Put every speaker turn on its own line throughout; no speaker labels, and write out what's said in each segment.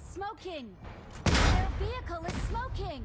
smoking! Their vehicle is smoking!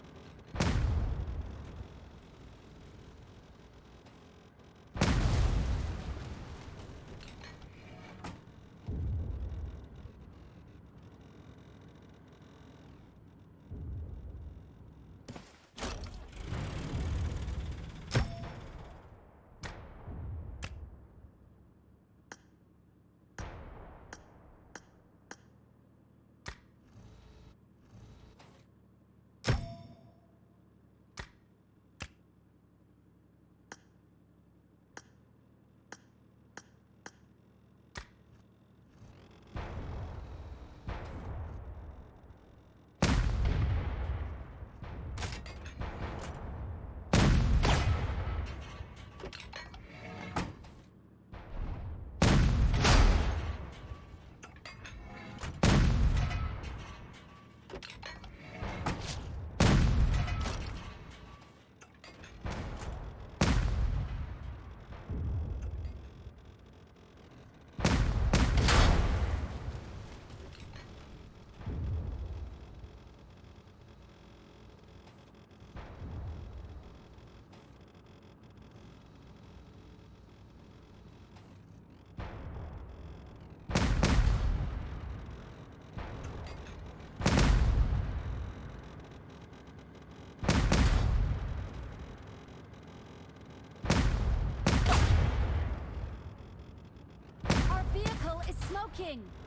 Vehicle is smoking! Our vehicle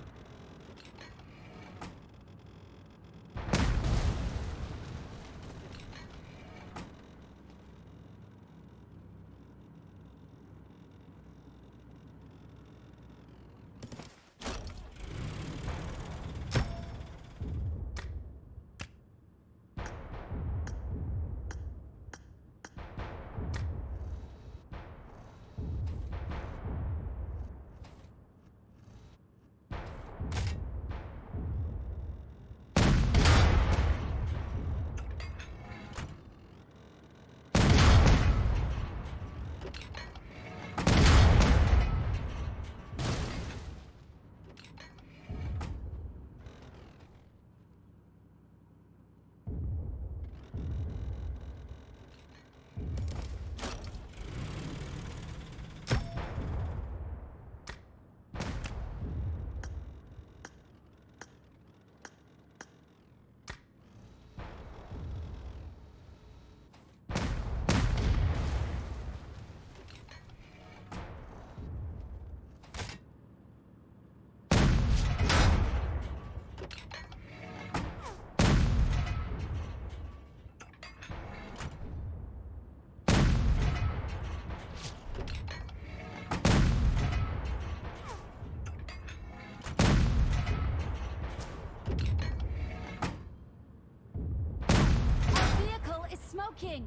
smoking!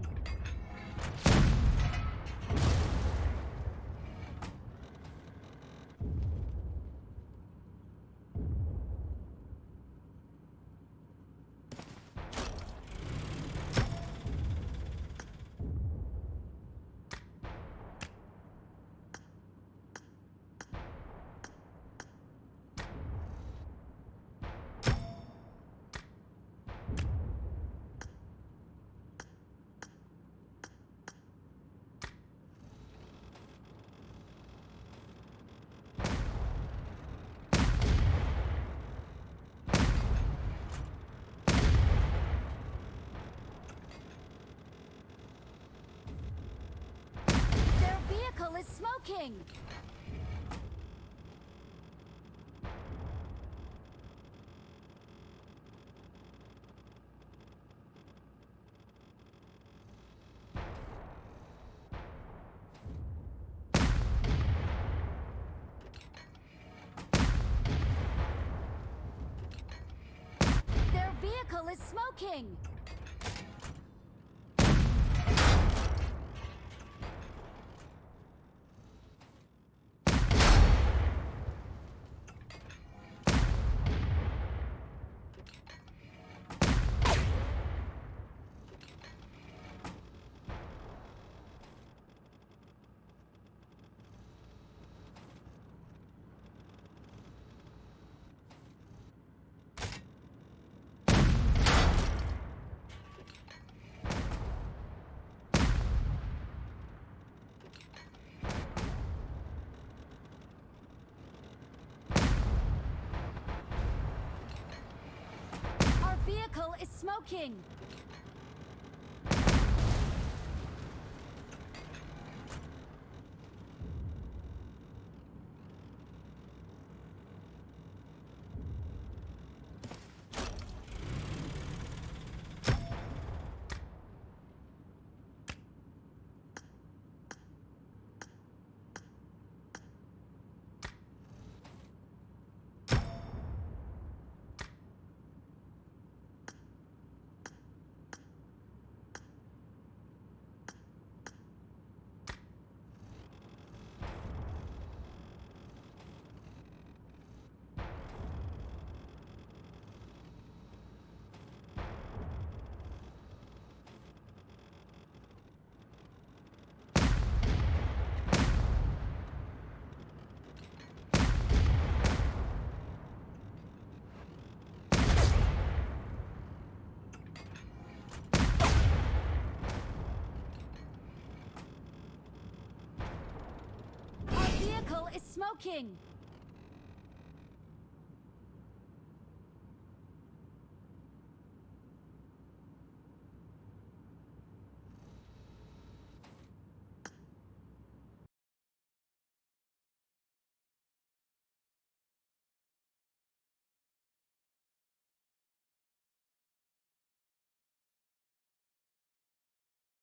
Is smoking! Their vehicle is smoking! Vehicle is smoking! Our vehicle is smoking!